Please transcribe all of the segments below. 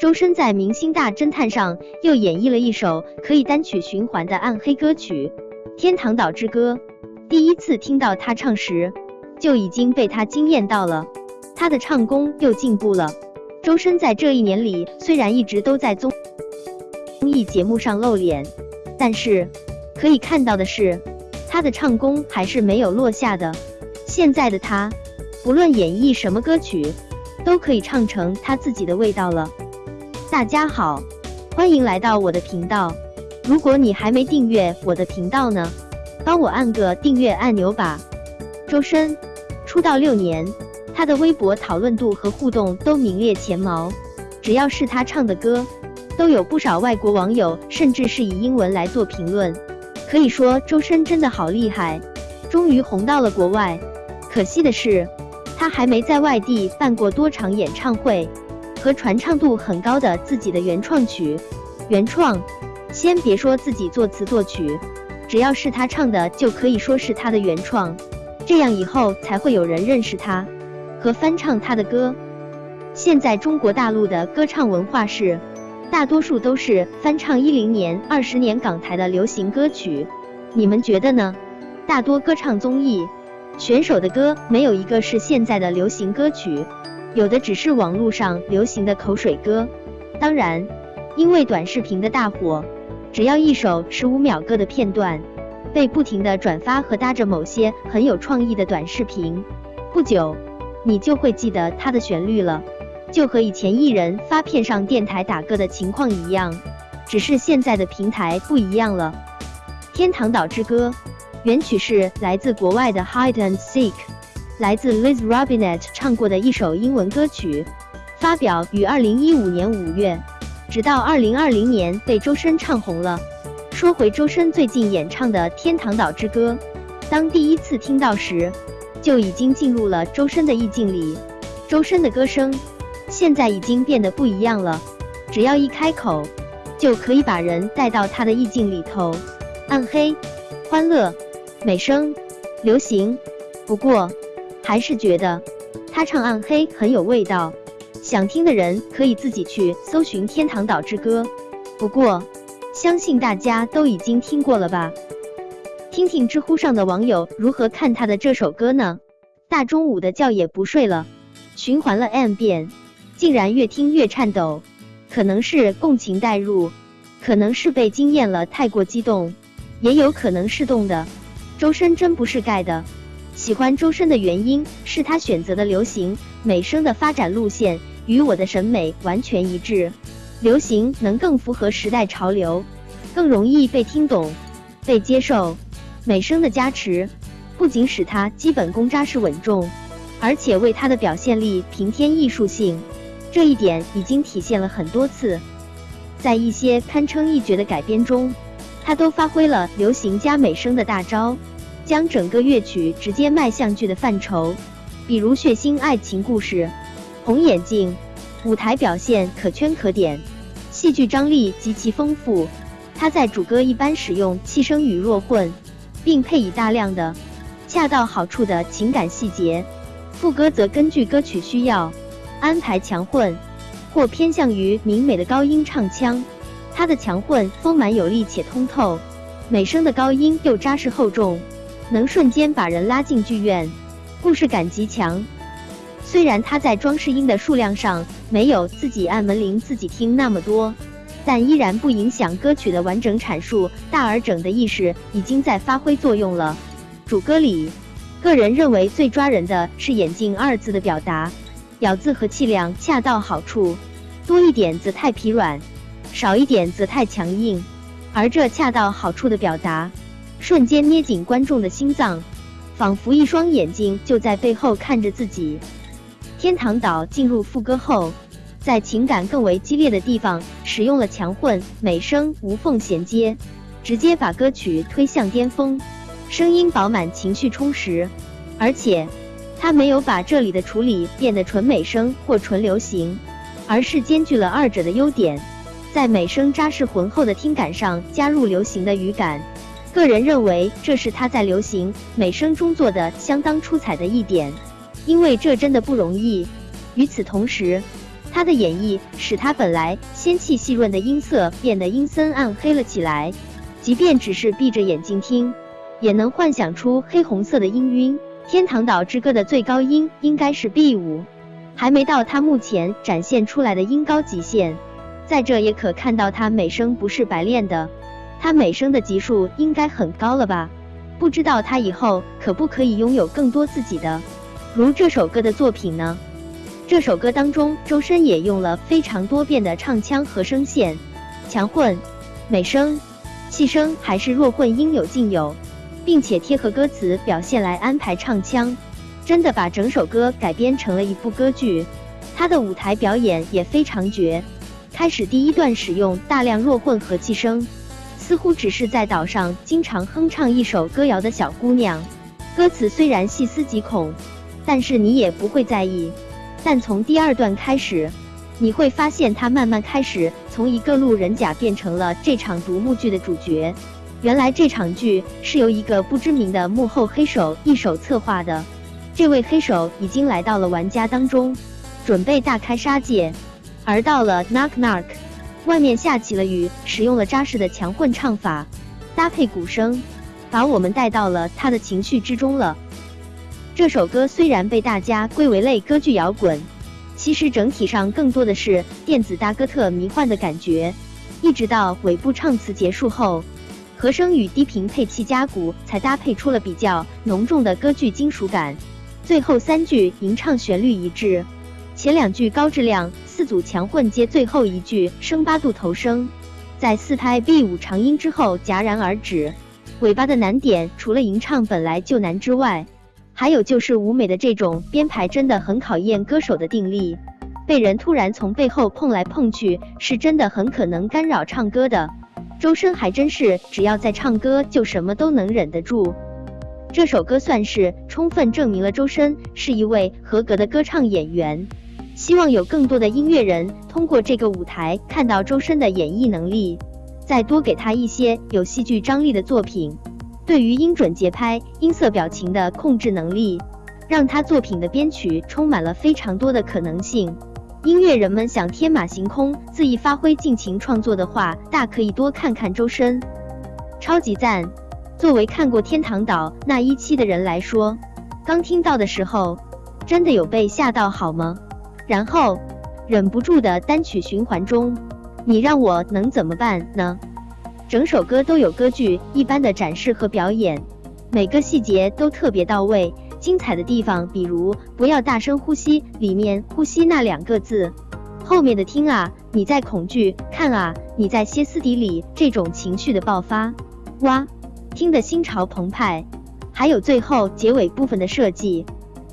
周深在《明星大侦探》上又演绎了一首可以单曲循环的暗黑歌曲《天堂岛之歌》。第一次听到他唱时，就已经被他惊艳到了。他的唱功又进步了。周深在这一年里虽然一直都在综综艺节目上露脸，但是可以看到的是，他的唱功还是没有落下的。现在的他，不论演绎什么歌曲，都可以唱成他自己的味道了。大家好，欢迎来到我的频道。如果你还没订阅我的频道呢，帮我按个订阅按钮吧。周深出道六年，他的微博讨论度和互动都名列前茅。只要是他唱的歌，都有不少外国网友甚至是以英文来做评论。可以说周深真的好厉害，终于红到了国外。可惜的是，他还没在外地办过多场演唱会。和传唱度很高的自己的原创曲，原创，先别说自己作词作曲，只要是他唱的，就可以说是他的原创，这样以后才会有人认识他和翻唱他的歌。现在中国大陆的歌唱文化是，大多数都是翻唱一零年、二十年港台的流行歌曲，你们觉得呢？大多歌唱综艺选手的歌，没有一个是现在的流行歌曲。有的只是网络上流行的口水歌，当然，因为短视频的大火，只要一首十五秒歌的片段被不停的转发和搭着某些很有创意的短视频，不久你就会记得它的旋律了，就和以前艺人发片上电台打歌的情况一样，只是现在的平台不一样了。《天堂岛之歌》原曲是来自国外的 Hide and Seek。来自 Liz Robinette 唱过的一首英文歌曲，发表于二零一五年五月，直到二零二零年被周深唱红了。说回周深最近演唱的《天堂岛之歌》，当第一次听到时，就已经进入了周深的意境里。周深的歌声现在已经变得不一样了，只要一开口，就可以把人带到他的意境里头。暗黑、欢乐、美声、流行，不过。还是觉得他唱暗黑很有味道，想听的人可以自己去搜寻《天堂岛之歌》。不过，相信大家都已经听过了吧？听听知乎上的网友如何看他的这首歌呢？大中午的觉也不睡了，循环了 n 遍，竟然越听越颤抖。可能是共情代入，可能是被惊艳了，太过激动，也有可能是动的。周深真不是盖的。喜欢周深的原因是他选择的流行美声的发展路线与我的审美完全一致。流行能更符合时代潮流，更容易被听懂、被接受。美声的加持不仅使他基本功扎实稳重，而且为他的表现力平添艺术性。这一点已经体现了很多次，在一些堪称一绝的改编中，他都发挥了流行加美声的大招。将整个乐曲直接迈向剧的范畴，比如血腥爱情故事、红眼镜，舞台表现可圈可点，戏剧张力极其丰富。他在主歌一般使用气声与弱混，并配以大量的恰到好处的情感细节，副歌则根据歌曲需要安排强混或偏向于明美的高音唱腔。他的强混丰满有力且通透，美声的高音又扎实厚重。能瞬间把人拉进剧院，故事感极强。虽然他在装饰音的数量上没有自己按门铃自己听那么多，但依然不影响歌曲的完整阐述。大而整的意识已经在发挥作用了。主歌里，个人认为最抓人的是“眼镜”二字的表达，咬字和气量恰到好处，多一点则太疲软，少一点则太强硬。而这恰到好处的表达。瞬间捏紧观众的心脏，仿佛一双眼睛就在背后看着自己。天堂岛进入副歌后，在情感更为激烈的地方使用了强混美声无缝衔接，直接把歌曲推向巅峰，声音饱满，情绪充实。而且他没有把这里的处理变得纯美声或纯流行，而是兼具了二者的优点，在美声扎实浑厚的听感上加入流行的语感。个人认为，这是他在流行美声中做的相当出彩的一点，因为这真的不容易。与此同时，他的演绎使他本来仙气细润的音色变得阴森暗黑了起来，即便只是闭着眼睛听，也能幻想出黑红色的音晕。《天堂岛之歌》的最高音应该是 B 五，还没到他目前展现出来的音高极限。在这也可看到他美声不是白练的，他美声的级数应该很高了吧？不知道他以后可不可以拥有更多自己的，如这首歌的作品呢？这首歌当中，周深也用了非常多变的唱腔和声线，强混、美声、气声还是弱混，应有尽有。并且贴合歌词表现来安排唱腔，真的把整首歌改编成了一部歌剧。他的舞台表演也非常绝。开始第一段使用大量弱混和气声，似乎只是在岛上经常哼唱一首歌谣的小姑娘。歌词虽然细思极恐，但是你也不会在意。但从第二段开始，你会发现他慢慢开始从一个路人甲变成了这场独幕剧的主角。原来这场剧是由一个不知名的幕后黑手一手策划的。这位黑手已经来到了玩家当中，准备大开杀戒。而到了 Knock Knock，外面下起了雨，使用了扎实的强混唱法，搭配鼓声，把我们带到了他的情绪之中了。这首歌虽然被大家归为类歌剧摇滚，其实整体上更多的是电子大哥特迷幻的感觉。一直到尾部唱词结束后。和声与低频配器加鼓，才搭配出了比较浓重的歌剧金属感。最后三句吟唱旋律一致，前两句高质量，四组强混接最后一句升八度头声，在四拍 B 五长音之后戛然而止。尾巴的难点除了吟唱本来就难之外，还有就是舞美的这种编排真的很考验歌手的定力。被人突然从背后碰来碰去，是真的很可能干扰唱歌的。周深还真是，只要在唱歌就什么都能忍得住。这首歌算是充分证明了周深是一位合格的歌唱演员。希望有更多的音乐人通过这个舞台看到周深的演绎能力，再多给他一些有戏剧张力的作品。对于音准、节拍、音色、表情的控制能力，让他作品的编曲充满了非常多的可能性。音乐人们想天马行空、恣意发挥、尽情创作的话，大可以多看看周深，超级赞！作为看过《天堂岛》那一期的人来说，刚听到的时候，真的有被吓到好吗？然后忍不住的单曲循环中，你让我能怎么办呢？整首歌都有歌剧一般的展示和表演，每个细节都特别到位。精彩的地方，比如不要大声呼吸，里面呼吸那两个字，后面的听啊，你在恐惧，看啊，你在歇斯底里，这种情绪的爆发，哇，听得心潮澎湃。还有最后结尾部分的设计，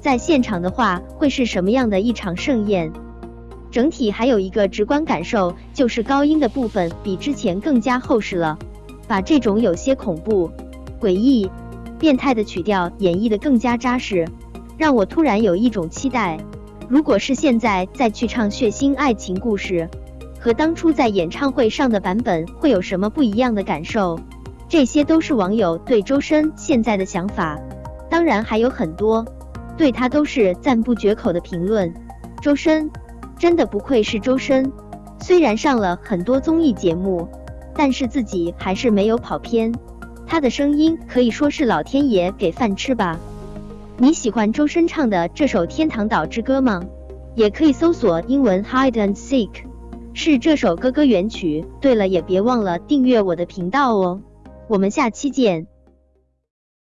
在现场的话会是什么样的一场盛宴？整体还有一个直观感受，就是高音的部分比之前更加厚实了，把这种有些恐怖、诡异。变态的曲调演绎的更加扎实，让我突然有一种期待。如果是现在再去唱血腥爱情故事，和当初在演唱会上的版本会有什么不一样的感受？这些都是网友对周深现在的想法，当然还有很多对他都是赞不绝口的评论。周深真的不愧是周深，虽然上了很多综艺节目，但是自己还是没有跑偏。他的声音可以说是老天爷给饭吃吧？你喜欢周深唱的这首《天堂岛之歌》吗？也可以搜索英文 Hide and Seek，是这首歌歌原曲。对了，也别忘了订阅我的频道哦。我们下期见。